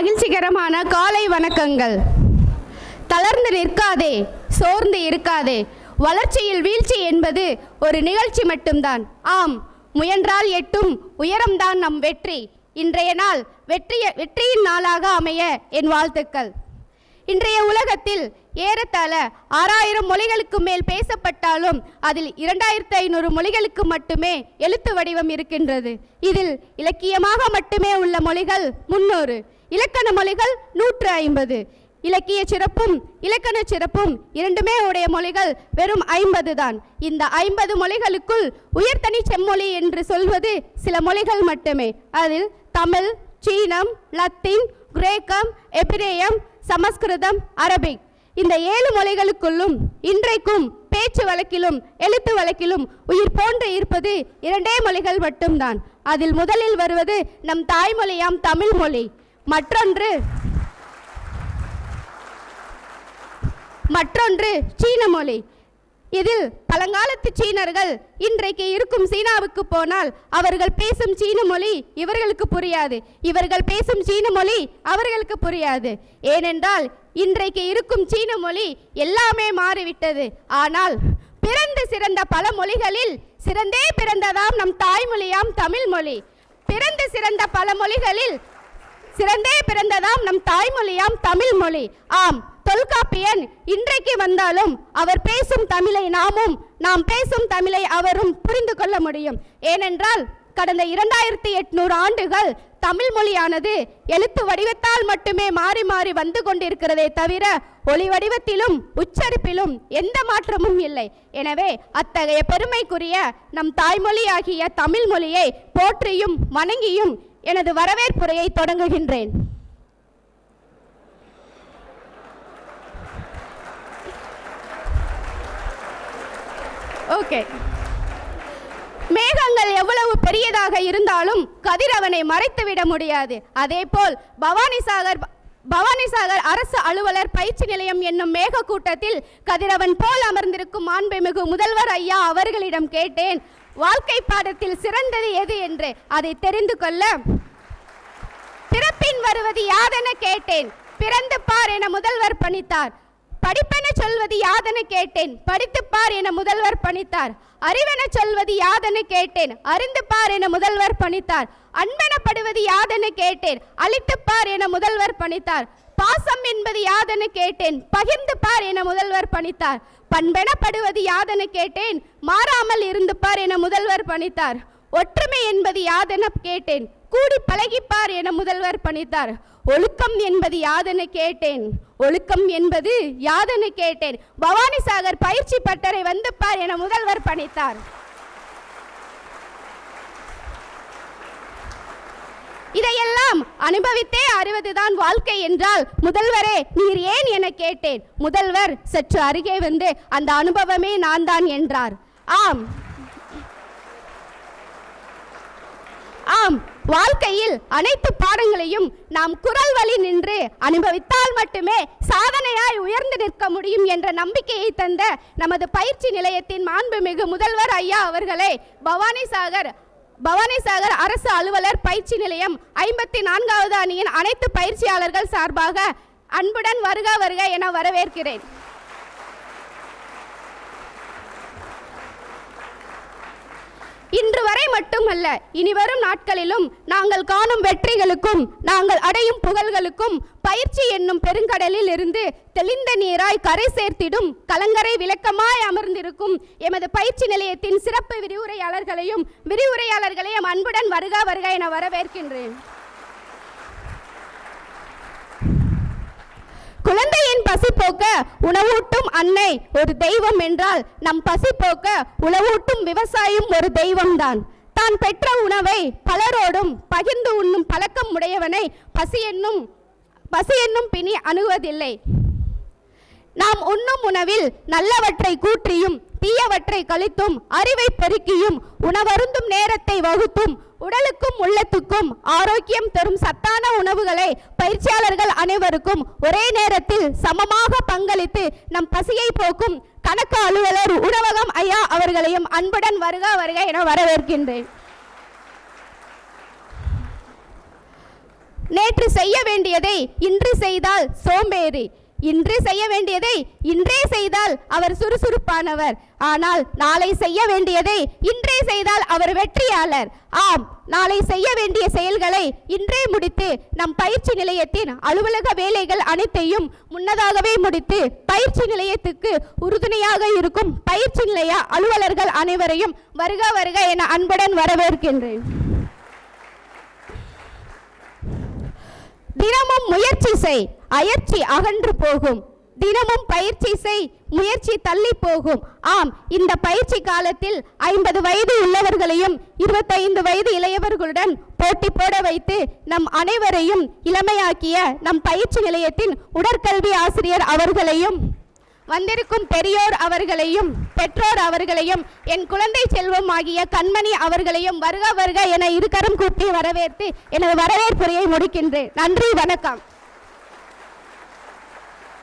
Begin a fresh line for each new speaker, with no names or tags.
மகிழ்ச்சிகரமான காலை வணக்கங்கள். தளர்ந்து நிற்காதே சோர்ந்து இருக்காதே. வளர்ச்சியில் வீழ்ச்சி என்பது ஒரு நிகழ்ச்சி மட்டும்தான். ஆம் முயன்றால் எட்டும் உயரம்தான் நம் வெற்றி. இன்றைய நாள் வெற்றிய வெற்றியின் நாளாக அமைய என் வாழ்த்துக்கள். இன்றைய உலகத்தில் ஏறத்தாழ ஆறாயிரம் மொழிகளுக்கு மேல் பேசப்பட்டாலும் அதில் இரண்டாயிரத்து ஐநூறு மொழிகளுக்கு மட்டுமே எழுத்து வடிவம் இருக்கின்றது. இதில் இலக்கியமாக மட்டுமே உள்ள மொழிகள் முன்னூறு. இலக்கண மொழிகள் நூற்று ஐம்பது. இலக்கிய சிறப்பும் இலக்கண சிறப்பும் இரண்டுமே உடைய மொழிகள் வெறும் ஐம்பது தான். இந்த ஐம்பது மொழிகளுக்குள் உயர்தனி செம்மொழி என்று சொல்வது சில மொழிகள் மட்டுமே. அதில் தமிழ் சீனம் லத்தீன் கிரேக்கம் எபிரேயம் சமஸ்கிருதம் அரபிக். இந்த ஏழு மொழிகளுக்குள்ளும் இன்றைக்கும் பேச்சு வழக்கிலும் எழுத்து வழக்கிலும் உயிர் போன்று இருப்பது இரண்டே மொழிகள் மட்டும்தான். அதில் முதலில் வருவது நம் தாய்மொழியாம் தமிழ் மொழி மற்றொன்று. மற்றொன்று சீன மொழி. இதில் பழங்காலத்து சீனர்கள் இன்றைக்கு இருக்கும் சீனாவுக்கு போனால் அவர்கள் பேசும் சீன மொழி இவர்களுக்கு புரியாது. இவர்கள் பேசும் சீன மொழி அவர்களுக்கு புரியாது. ஏனென்றால் இன்றைக்கு இருக்கும் சீன மொழி எல்லாமே மாறிவிட்டது. ஆனால் பிறந்து சிறந்த பல மொழிகளில் சிறந்தே பிறந்ததாம் நம் தாய்மொழியாம் தமிழ் மொழி. பிறந்து சிறந்த பல மொழிகளில் சிறந்தே பிறந்ததாம் நம் தாய்மொழியாம் தமிழ் மொழி ஆம் தொல்காப்பியன் இன்றைக்கு வந்தாலும் அவர் பேசும் தமிழை நாமும் நாம் பேசும் தமிழை அவரும் புரிந்து கொள்ள முடியும். ஏனென்றால் கடந்த இரண்டாயிரத்தி எட்நூறு ஆண்டுகள் தமிழ் மொழியானது எழுத்து வடிவத்தால் மட்டுமே மாறி மாறி வந்து கொண்டிருக்கிறதே தவிர ஒளி வடிவத்திலும் உச்சரிப்பிலும் எந்த மாற்றமும் இல்லை. எனவே அத்தகைய பெருமைக்குரிய நம் தாய்மொழியாகிய தமிழ் மொழியை போற்றியும் வணங்கியும் எனது வரவேற்புரையை தொடங்குகின்றேன். ஓகே மேகங்கள் எவ்வளவு பெரியதாக இருந்தாலும் கதிரவனை மறைத்துவிட முடியாது. அதேபோல் பவானிசாகர் பவானிசாகர் அரசு அலுவலர் பயிற்சி நிலையம் என்னும் மேக கூட்டத்தில் கதிரவன் போல் அமர்ந்திருக்கும் மாண்புமிகு முதல்வர் ஐயா அவர்களிடம் கேட்டேன். வாழ்க்கை பாடத்தில் சிறந்தது எது என்று அதை தெரிந்து கொள்ள. பிறப்பின் வருவது யாதென கேட்டேன் பிறந்து பார் என முதல்வர் பணித்தார். படிப்பென சொல்வது யாதென கேட்டேன் படித்து பார் என முதல்வர் பணித்தார். அறிவென சொல்வது யாதென கேட்டேன் அறிந்து பார் என முதல்வர் பணித்தார். அன்பெனப்படுவது யாதென கேட்டேன் அழித்து பார் என முதல்வர் பணித்தார். பாசம் என்பது யாதென கேட்டேன்? பகிர்ந்து பார் என முதல்வர் பணித்தார். பண்பெனப்படுவது யாதென கேட்டேன்? மாறாமல் இருந்து பார் என முதல்வர் பணித்தார். ஒற்றுமை என்பது யாதென கேட்டேன்? கூடி பழகிப்பார் என முதல்வர் பணித்தார். ஒழுக்கம் என்பது யாதென கேட்டேன்? ஒழுக்கம் என்பது யாதென கேட்டேன்? பவானிசாகர் பயிற்சி பட்டறை வந்து பார் என முதல்வர் பணித்தார். இதை அனுபவித்தே அறிவதுதான் வாழ்க்கை என்றால் முதல்வரே நீர் ஏன் என கேட்டேன்? முதல்வர் சற்று அருகே வந்து அந்த அனுபவமே நான் தான் என்றார். ஆம். ஆம். வாழ்க்கையில் அனைத்து பாடங்களையும் நாம் குரல் வழி நின்று அனுபவித்தால் மட்டுமே சாதனையாய் உயர்ந்து நிற்க முடியும் என்ற நம்பிக்கையை தந்த நமது பயிற்சி நிலையத்தின் மாண்புமிகு முதல்வர் ஐயா அவர்களே பவானிசாகர் பவானிசாகர் அரசு அலுவலர் பயிற்சி நிலையம் ஐம்பத்தி நான்காவது அணியின் அனைத்து பயிற்சியாளர்கள் சார்பாக அன்புடன் வருக வருக என வரவேற்கிறேன். இன்று வரை மட்டுமல்ல இனி வரும் நாட்களிலும் நாங்கள் காணும் வெற்றிகளுக்கும் நாங்கள் அடையும் புகழ்களுக்கும் பயிற்சி என்னும் பெருங்கடலில் இருந்து தெளிந்த நீராய் கரை சேர்த்திடும் கலங்கரை விளக்கமாய் அமர்ந்திருக்கும் எமது பயிற்சி நிலையத்தின் சிறப்பு விரிவுரையாளர்களையும் விரிவுரையாளர்களையும் அன்புடன் வருக வருக என வரவேற்கின்றேன். குழந்தையின் பசி போக்க உணவூட்டும் அன்னை ஒரு தெய்வம் என்றால் நம் பசி போக்க உணவூட்டும் விவசாயம் ஒரு தெய்வம்தான். தான் பெற்ற உணவை பலரோடும் பகிர்ந்து உண்ணும் பழக்கம் உடையவனை பசி என்னும் பசி என்னும் பிணி அணுகுவதில்லை. நாம் உண்ணும் உணவில் நல்லவற்றை கூற்றியும் தீயவற்றை கழித்தும் அறிவை பெருக்கியும் உணவருந்தும் நேரத்தை வகுத்தும் உடலுக்கும் உள்ளத்துக்கும் ஆரோக்கியம் தரும் சத்தான உணவுகளை பயிற்சியாளர்கள் அனைவருக்கும் ஒரே நேரத்தில் சமமாக பங்களித்து நம் பசியை போக்கும் கணக்கு அலுவலர் உணவகம் ஐயா அவர்களையும் அன்புடன் வருக வருக என வரவேற்கின்றேன். நேற்று செய்ய வேண்டியதை இன்று செய்தால் சோம்பேறி. இன்று செய்ய வேண்டியதை இன்றே செய்தால் அவர் சுறுசுறுப்பானவர். ஆனால் நாளை செய்ய வேண்டியதை இன்றே செய்தால் அவர் வெற்றியாளர். ஆம் நாளை செய்ய வேண்டிய செயல்களை இன்றே முடித்து நம் பயிற்சி நிலையத்தின் அலுவலக வேலைகள் அனைத்தையும் முன்னதாகவே முடித்து பயிற்சி நிலையத்துக்கு உறுதுணையாக இருக்கும் பயிற்சி நிலைய அலுவலர்கள் அனைவரையும் வருக வருக என அன்புடன் வரவேற்கின்றேன். தினமும் முயற்சி செய். அயற்சி அகன்று போகும். தினமும் பயிற்சி செய். முயற்சி தள்ளி போகும். ஆம் இந்த பயிற்சி காலத்தில் ஐம்பது வயது உள்ளவர்களையும் இருபத்தைந்து வயது இளையவர்களுடன் போட்டி போட வைத்து நம் அனைவரையும் இளமையாக்கிய நம் பயிற்சி நிலையத்தின் உடற்கல்வி ஆசிரியர் அவர்களையும் வந்திருக்கும் பெரியோர் அவர்களையும் பெற்றோர் அவர்களையும் என் குழந்தை செல்வம் ஆகிய கண்மணி அவர்களையும் வருக வருக என இருக்கரம் கூப்பி வரவேற்று எனது வரவேற்புரையை முடிக்கின்றேன். நன்றி வணக்கம்.